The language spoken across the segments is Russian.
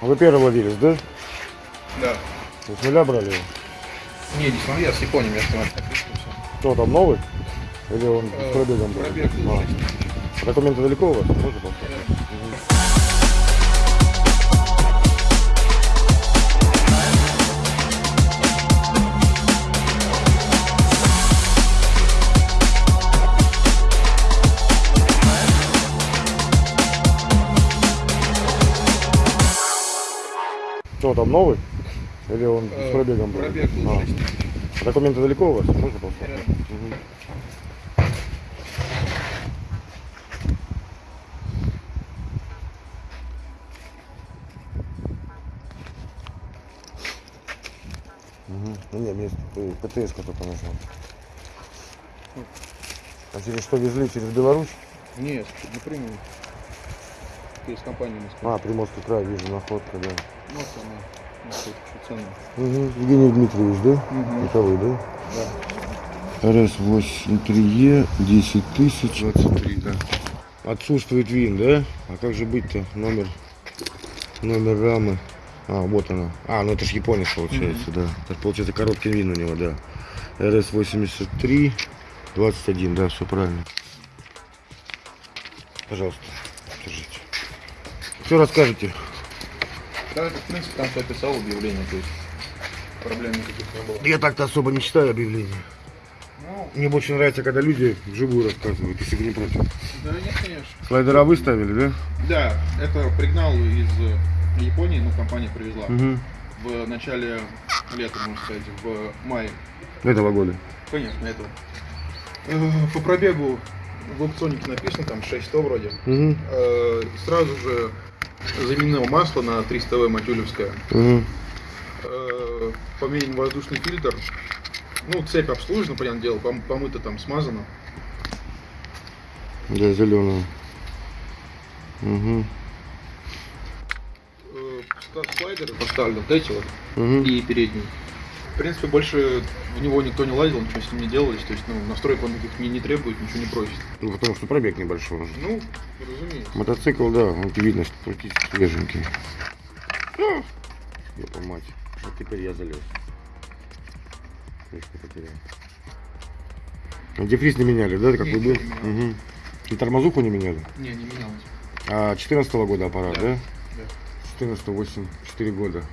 А Вы первый владелец, да? Да. Вы с нуля брали его? Не, не смотри, я с Японии, я. Кто там новый? Или он Э, с пробегом был? пробег А. 6 тысяч. Документы далеко у вас? Можно Кто там новый? Или он с Э, пробегом был? Пробег был А. 6 тысяч. Документы далеко у вас? Можно. Мгм. Мгм. Ну, Не, мне э, ПТС только нужно. А через что везли? Через Беларусь? Нет, напрямую. Через компанию Москва. А, Приморский край, вижу, находка, да. Вот она. Вот это ценно. Угу. Евгений Дмитриевич, да? Мгм. Это вы, да? Да. РС-83Е, 10 тысяч. 23, да. Отсутствует вин, да? А как же быть-то? Номер, номер рамы. А, вот она. А, ну это ж японец получается, да. Это получается короткий вин у него, да. РС-83, 21, да, все правильно. Пожалуйста, держите. Что расскажете? Да, это, в принципе, там все описал объявление, то есть проблем никаких не было. Я так-то особо не читаю объявления. Ну, Мне больше нравится, когда люди вживую рассказывают, если вы не против. да нет, конечно. Слайдера выставили, да? Да, это пригнал из Японии, ну, компания привезла. Угу. В начале лета, можно сказать, в мае. Этого года. Конечно, этого. Э, По пробегу в аукционнике написано, там 600 вроде. Угу. Сразу же заменил масло на 300 В Матюлевское. Угу. Э, Поменен воздушный фильтр. Ну, цепь обслужена, понятное дело, пом- помыто там смазано. Да, зеленая. Угу. Э, ста- Слайдеры поставлены, вот эти вот, Угу. и передний. В принципе, больше в него никто не лазил, ничего с ним не делалось. То есть, ну, настроек он никаких не, не требует, ничего не просит. Ну, потому что пробег небольшой. уже. Ну, разумеется. Мотоцикл, да, он видно, что практически свеженький. Ёпа мать. Вот теперь я залез. Крышку потерял. А Дефриз не меняли, да, как вы был? Угу. И тормозуху не меняли? Не, не менялось. А 14 года аппарат, да? Да. 14 8 4 года.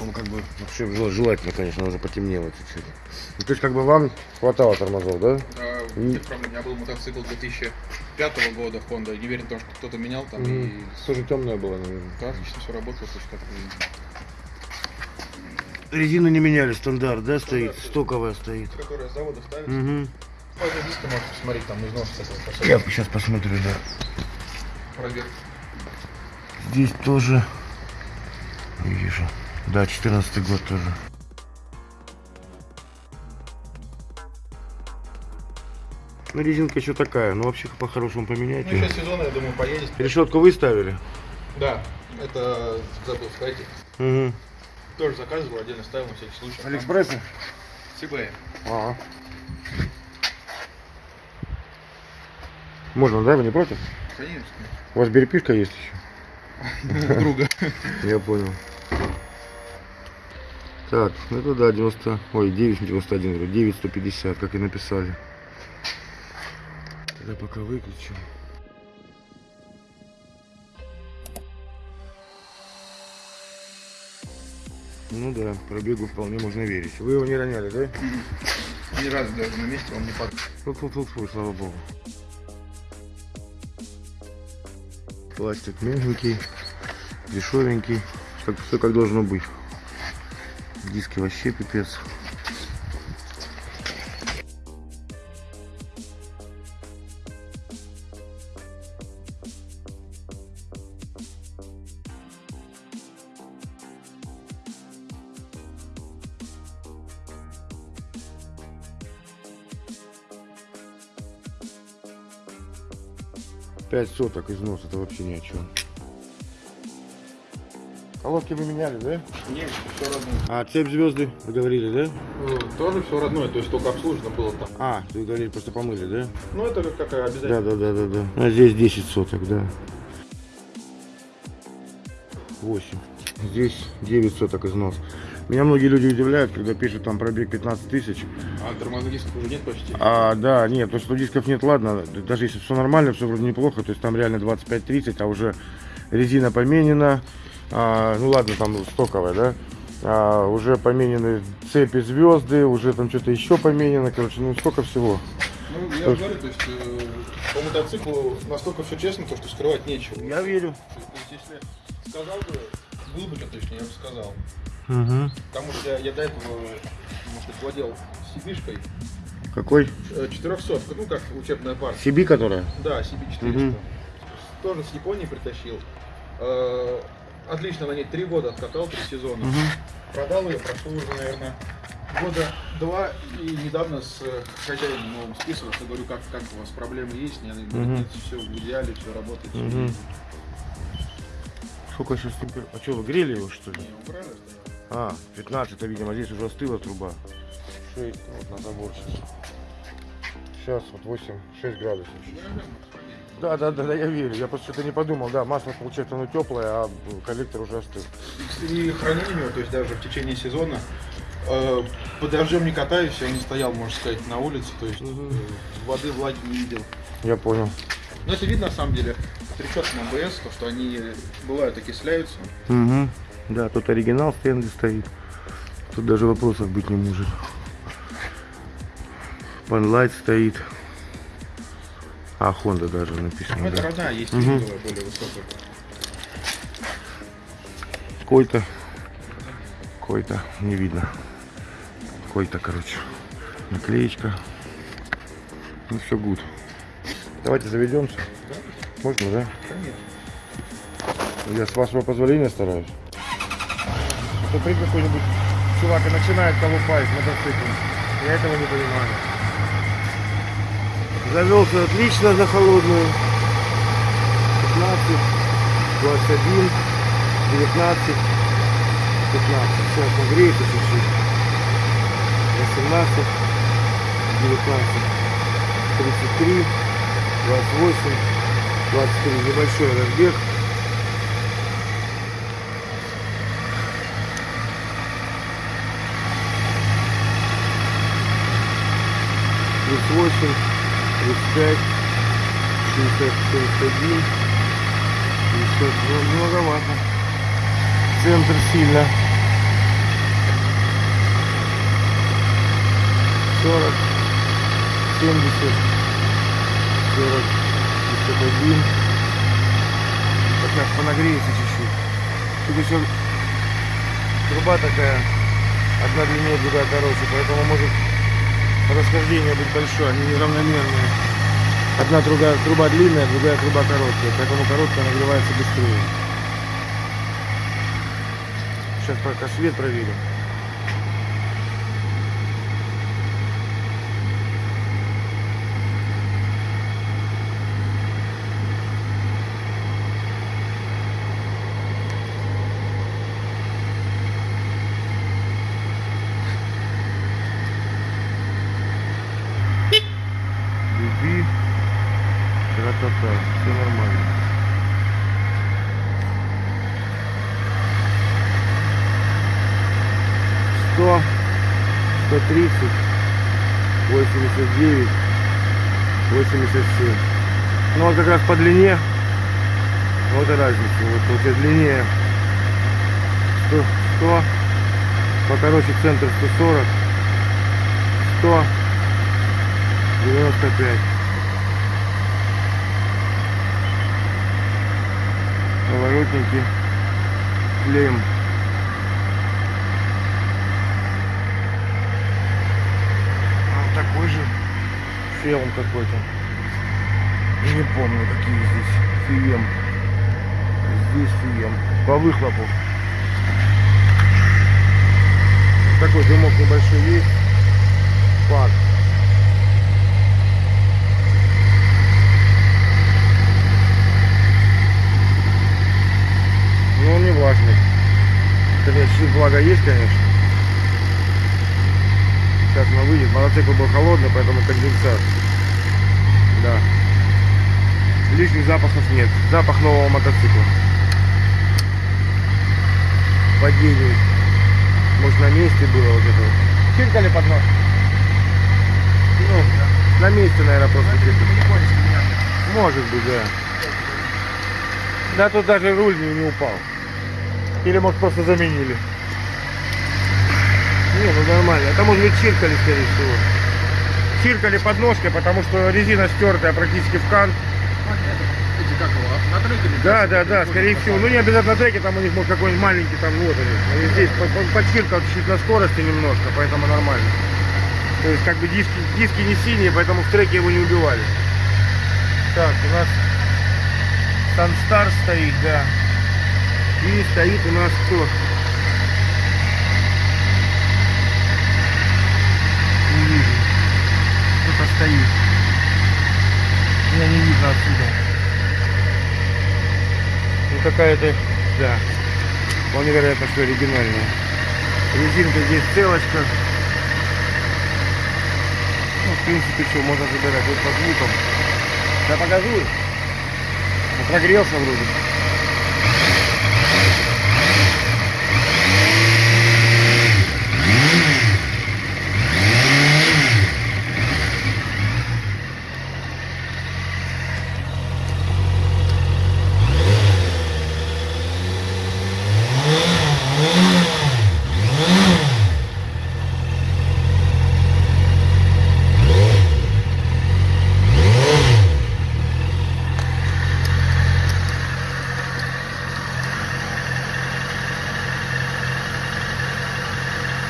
Он как бы вообще жел- желательно, конечно, он уже потемнело чуть-чуть. Ну, то есть как бы вам хватало тормозов, да? Да, нет проблем. У меня был мотоцикл 2005 года Honda. Не верен в то, что кто-то менял там. Мгм. И Тоже темная была, наверное. да, отлично все работало, то есть как Резину не меняли, стандарт, да, стоит? Стандарт. Стоковая стоит. которая с завода ставится. Угу. Пазл диска можете посмотреть, там износ, кстати, Я сейчас посмотрю, да. пробег. Здесь тоже не вижу. Да, 14 год тоже. Ну, резинка еще такая, но вообще по-хорошему поменять. Ну, еще сезон, я думаю, поедет. Решетку вы ставили? Да, это забыл сказать. Угу. Тоже заказывал, отдельно ставил на всякий случай. Алиэкспресса? CB. Ага. Можно, да? Вы не против? Конечно. У вас переписка есть еще? Друга. Я понял. Так, ну это да, 90, ой, 991, говорю, 9150, как и написали. Тогда пока выключу. Ну да, пробегу вполне можно верить. Вы его не роняли, да? Ни разу даже на месте он не падал. Фу-фу-фу, слава богу. Пластик мягенький, дешевенький, как все как должно быть. Диски вообще пипец. Пять соток износ, это вообще ни о чем. Колодки вы меняли, да? Нет, все родное. А цепь звезды, вы говорили, да? Ну, Тоже все родное, то есть только обслужено было там. А, вы говорили, просто помыли, да? Ну это как, как обязательно. Да, да, да, да, да. А здесь 10 соток, да. 8. Здесь 9 соток износ. Меня многие люди удивляют, когда пишут там пробег 15 тысяч. А тормозных дисков уже нет почти? А, да, нет, то, что дисков нет, ладно. Даже если все нормально, все вроде неплохо, то есть там реально 25-30, а уже резина поменена. А, ну ладно, там стоковая, да. А, уже поменены цепи звезды, уже там что-то еще поменено, короче, ну столько всего. Ну, я говорю, то есть э, по мотоциклу настолько все честно, то, что скрывать нечего. Я верю. То есть, если сказал бы, был бы что точнее, я бы сказал. Угу. Потому что я, я до этого, может быть, владел CB-шкой, Какой? э, 400, ну как учебная партия. Сиби, которая? Да, CB400. Мгм. Тоже с Японии притащил. Э, отлично на ней три года откатал, три сезона. Угу. Продал ее, прошло уже, наверное, года два. И недавно с э, хозяином новым списывался. Говорю, как, как у вас проблемы есть? Нет, Мгм. нет, все в идеале, все работает. есть. Сколько сейчас температура? А что, вы грели его, что ли? Не, убрали, стоял. А, 15, это, видимо, здесь уже остыла труба. 6, вот на забор сейчас. Сейчас вот 8, 6 градусов. Да, да, да, да, я верю. Я просто что-то не подумал. Да, масло, получается, оно теплое, а коллектор уже остыл. И хранение его, то есть даже в течение сезона, э, под дождем не катаюсь, я не стоял, можно сказать, на улице, то есть э, воды, влаги не видел. Я понял. Но это видно на самом деле по трещоткам АБС, то, что они бывают окисляются. Угу. Да, тут оригинал Стэнли стоит. Тут даже вопросов быть не может. Панлайт стоит. А, Honda даже Ну, написано. это да. родная, есть рисовая, более высокая. Кой-то. Кой-то. Не видно. Кой-то, короче. Наклеечка. Ну все гуд. Давайте заведемся. Можно, да? Я с вашего позволения стараюсь. А то придет какой-нибудь чувак и начинает колупать с мотоциклом. Я этого не понимаю. Завелся отлично за холодную. 15, 21, 19, 15. Сейчас нагреется чуть-чуть. 18, 19, 33, 28, 23. Небольшой разбег. Плюс 8, плюс 5, 60, 61, 50, ну, многовато. Центр сильно. 40, 70, 40, 51. Сейчас понагреется чуть-чуть. Тут еще труба такая, одна длиннее, другая короче, поэтому может расхождение быть большое, они неравномерные. Одна труба, труба длинная, другая труба короткая, поэтому короткая нагревается быстрее. Сейчас пока свет проверим. Тра-та-та, все нормально. Сто, сто тридцать, восемьдесят девять, восемьдесят семь. Ну вот как раз по длине, вот и разница. Вот получается длиннее 100, 100, покороче центр 140, 100, 95. Поворотники клеим. Вот такой же феум какой-то. Не помню, какие здесь фием. Здесь фием. По выхлопу. Такой дымок небольшой есть. Факт. Но он не влажный. Чуть влага есть, конечно. Сейчас она выйдет. Мотоцикл был холодный, поэтому конденсат. Да. Лишних запахов нет. Запах нового мотоцикла. падении. Может на месте было вот это вот. Чиркали под нож? Ну, на месте, наверное, просто меня. Может быть, да. Да тут даже руль не, не упал. Или может просто заменили. Не, ну нормально. Это может быть чиркали, скорее всего. Чиркали подножкой, потому что резина стертая практически в кант. Эти как его, на треке или Да, да, да, скорее всего. Ну не обязательно на треке, там у них может какой-нибудь маленький там вот они. Они здесь по- по- подчиркал чуть на скорости немножко, поэтому нормально. То есть как бы диски, диски не синие, поэтому в треке его не убивали. Так, у нас Sunstar стоит, да. И стоит у нас кто? Не вижу. Кто-то стоит. Меня не видно отсюда. Ну какая-то, да, вполне вероятно, что оригинальная. Резинка здесь целочка. Ну, в принципе, все, можно забирать вот по звукам. Да покажу. Прогрелся вроде.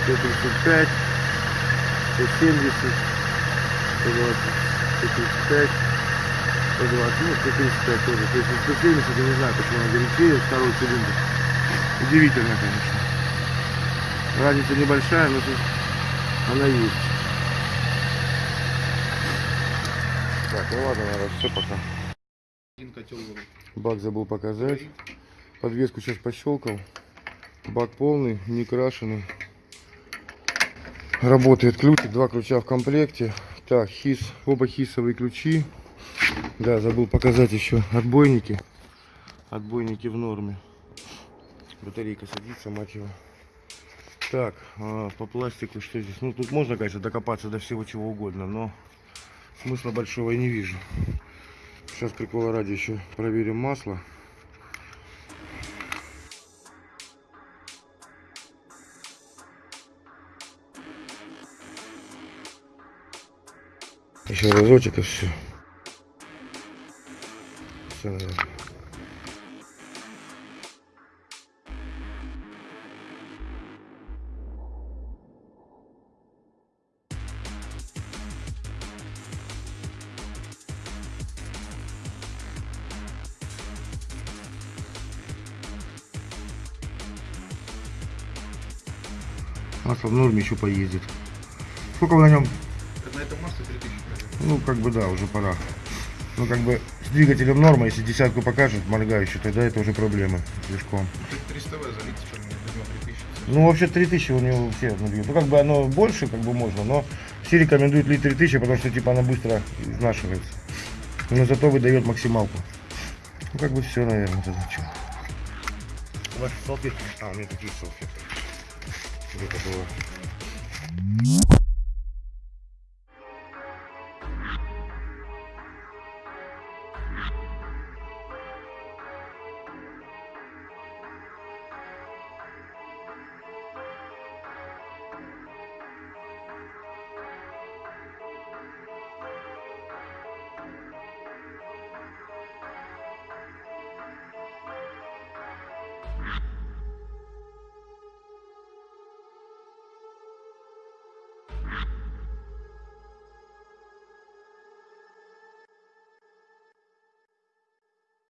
Сто тридцать пять, сто семьдесят, сто двадцать, сто тридцать пять, сто двадцать, ну, сто тридцать пять тоже. То есть сто семьдесят, я не знаю, почему она горячее, второй цилиндр. Удивительно, конечно. Разница небольшая, но тут она есть. Так, ну ладно, наверное, все пока. Один котел. Бак забыл показать. Подвеску сейчас пощелкал. Бак полный, не крашеный. Работает ключик, два ключа в комплекте. Так, хис, оба хисовые ключи. Да, забыл показать еще отбойники. Отбойники в норме. Батарейка садится, мать. Так, а, по пластику что здесь? Ну, тут можно, конечно, докопаться до всего чего угодно, но смысла большого я не вижу. Сейчас прикола ради еще проверим масло. Еще разочек и все. Все, наверное. Масло в норме еще поездит. Сколько вы на нем Так На этом масле 3000 пройдет. Ну, как бы да, уже пора. Ну, как бы с двигателем норма, если десятку покажет моргающую, тогда это уже проблема с движком. Тут 300 В залить, чем не возьмем 3000. Ну, вообще 3000 у него все на двигателе. Ну, как бы оно больше, как бы можно, но все рекомендуют лить 3000, потому что, типа, она быстро изнашивается. Но зато выдает максималку. Ну, как бы все, наверное, тогда что. Вас салфетки? А, у меня такие салфетки. Это было.